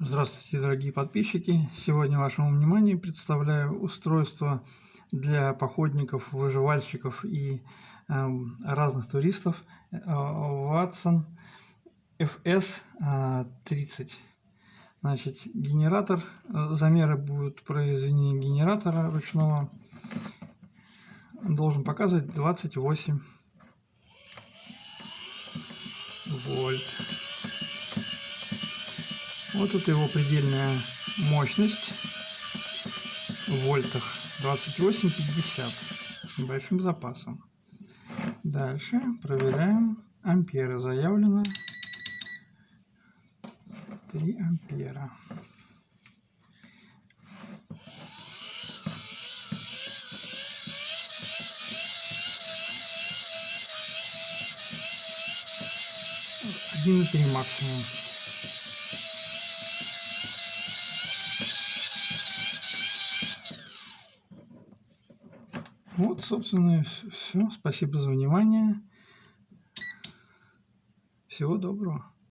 Здравствуйте, дорогие подписчики! Сегодня вашему вниманию представляю устройство для походников, выживальщиков и э, разных туристов э, Watson FS30. Значит, генератор, э, замеры будут произведения генератора ручного, должен показывать 28 вольт. Вот это его предельная мощность в вольтах 28-50 с небольшим запасом. Дальше проверяем амперы. Заявлено 3 ампера. Один и три максимум. Вот, собственно, все. Спасибо за внимание. Всего доброго.